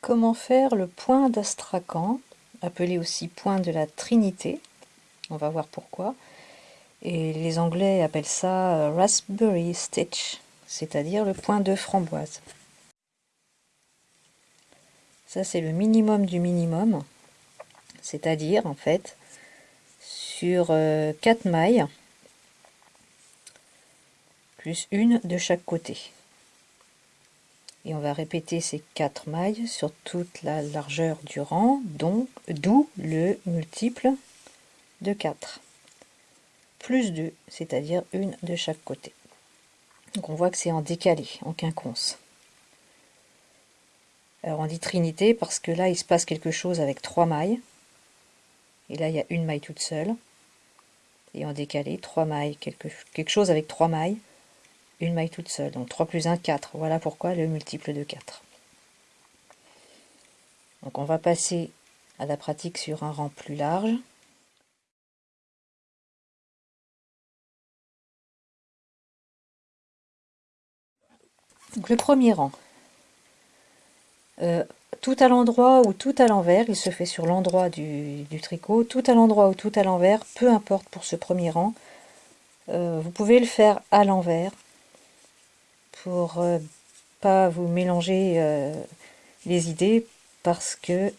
Comment faire le point d'Astrakhan, appelé aussi point de la Trinité On va voir pourquoi. Et les Anglais appellent ça euh, Raspberry Stitch, c'est-à-dire le point de framboise. Ça, c'est le minimum du minimum, c'est-à-dire, en fait, sur 4 euh, mailles, plus une de chaque côté et on va répéter ces quatre mailles sur toute la largeur du rang, donc d'où le multiple de 4 plus 2, c'est-à-dire une de chaque côté. Donc on voit que c'est en décalé, en quinconce. Alors on dit trinité parce que là il se passe quelque chose avec trois mailles. Et là il y a une maille toute seule. Et en décalé, trois mailles, quelque, quelque chose avec trois mailles une maille toute seule. Donc 3 plus 1, 4. Voilà pourquoi le multiple de 4. Donc on va passer à la pratique sur un rang plus large. Donc le premier rang. Euh, tout à l'endroit ou tout à l'envers, il se fait sur l'endroit du, tricot, tout à l'endroit ou tout à l'envers, peu importe pour ce premier rang. Euh, vous pouvez le faire à l'envers, pour euh, pas vous mélanger euh, les idées parce que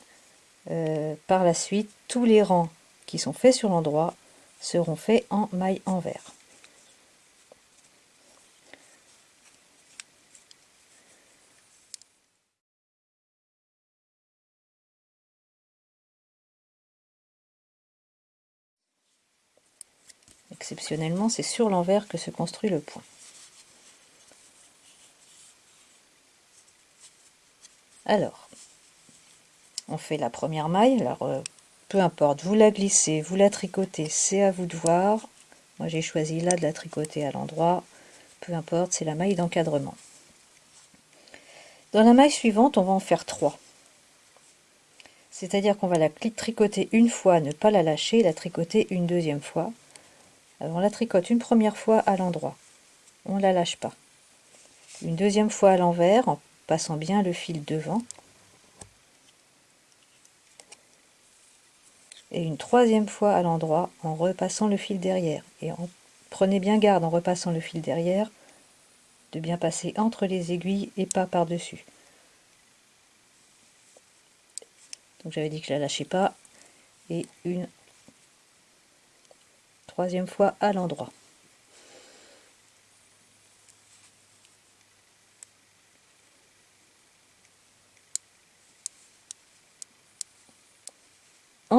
euh, par la suite tous les rangs qui sont faits sur l'endroit seront faits en maille envers. Exceptionnellement, c'est sur l'envers que se construit le point. Alors, on fait la première maille. Alors, euh, peu importe, vous la glissez, vous la tricotez, c'est à vous de voir. Moi, j'ai choisi là de la tricoter à l'endroit. Peu importe, c'est la maille d'encadrement. Dans la maille suivante, on va en faire trois. C'est-à-dire qu'on va la tricoter une fois, ne pas la lâcher, la tricoter une deuxième fois. Alors, on la tricote une première fois à l'endroit. On ne la lâche pas. Une deuxième fois à l'envers, en passant bien le fil devant. Et une troisième fois à l'endroit en repassant le fil derrière. Et en, prenez bien garde en repassant le fil derrière de bien passer entre les aiguilles et pas par-dessus. Donc j'avais dit que je la lâchais pas. Et une troisième fois à l'endroit.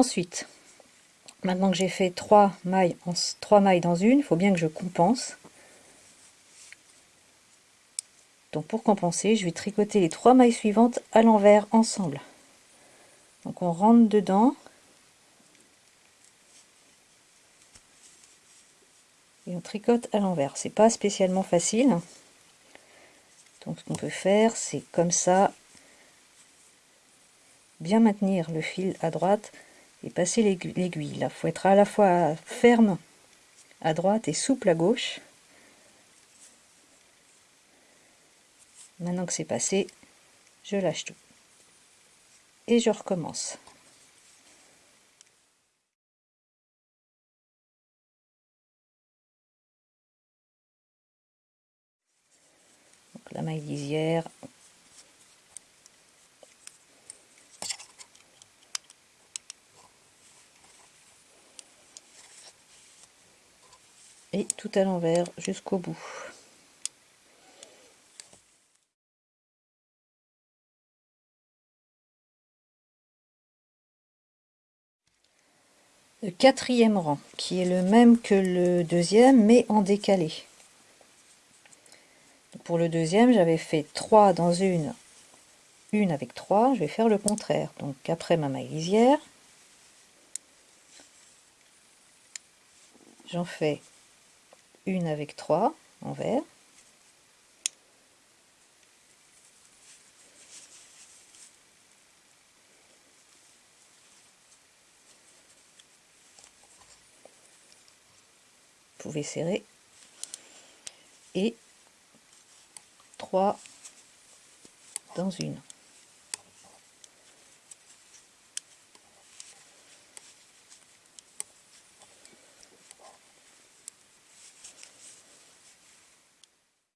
Ensuite, maintenant que j'ai fait trois mailles, en, trois mailles dans une, il faut bien que je compense. Donc pour compenser, je vais tricoter les trois mailles suivantes à l'envers ensemble. Donc on rentre dedans. Et on tricote à l'envers. C'est pas spécialement facile. Donc ce qu'on peut faire, c'est comme ça, bien maintenir le fil à droite et passer l'aiguille. Il faut être à la fois ferme à droite et souple à gauche. Maintenant que c'est passé, je lâche tout. Et je recommence. La maille lisière, et tout à l'envers jusqu'au bout. Le quatrième rang, qui est le même que le deuxième, mais en décalé. Pour le deuxième, j'avais fait 3 dans une, une avec 3, je vais faire le contraire. Donc après ma maille lisière, j'en fais une avec trois en vert. Vous pouvez serrer. Et trois dans une.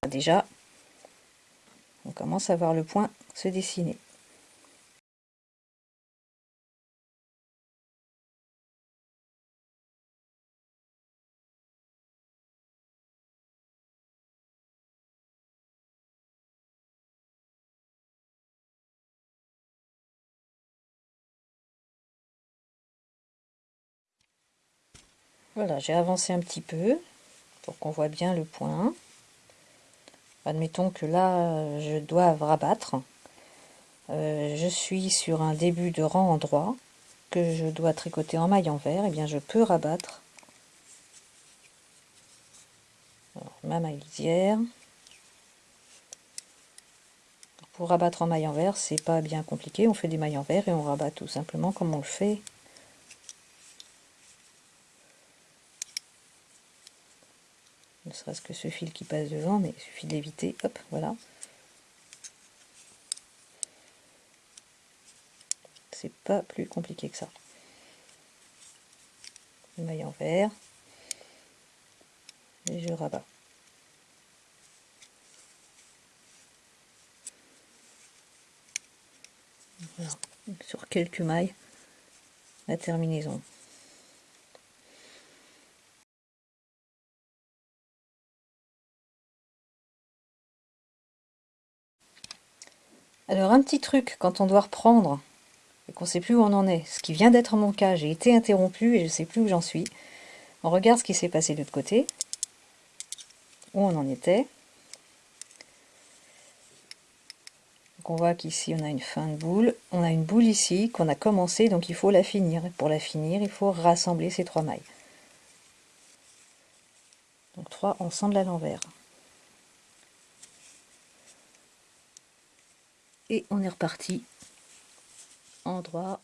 Déjà, on commence à voir le point se dessiner. Voilà, j'ai avancé un petit peu pour qu'on voit bien le point. Admettons que là, je dois rabattre. Euh, je suis sur un début de rang en droit que je dois tricoter en maille envers. Et eh bien, je peux rabattre ma maille lisière. Pour rabattre en maille envers, c'est pas bien compliqué. On fait des mailles envers et on rabat tout simplement comme on le fait ne serait-ce que ce fil qui passe devant, mais il suffit d'éviter, hop, voilà. C'est pas plus compliqué que ça. Maille en vert, et je rabats. Sur quelques mailles, la terminaison. Alors un petit truc quand on doit reprendre et qu'on ne sait plus où on en est, ce qui vient d'être mon cas, j'ai été interrompu et je ne sais plus où j'en suis. On regarde ce qui s'est passé de l'autre côté, où on en était. Donc on voit qu'ici on a une fin de boule, on a une boule ici qu'on a commencé, donc il faut la finir. pour la finir, il faut rassembler ces trois mailles. Donc trois ensemble à l'envers. Et on est reparti. En droit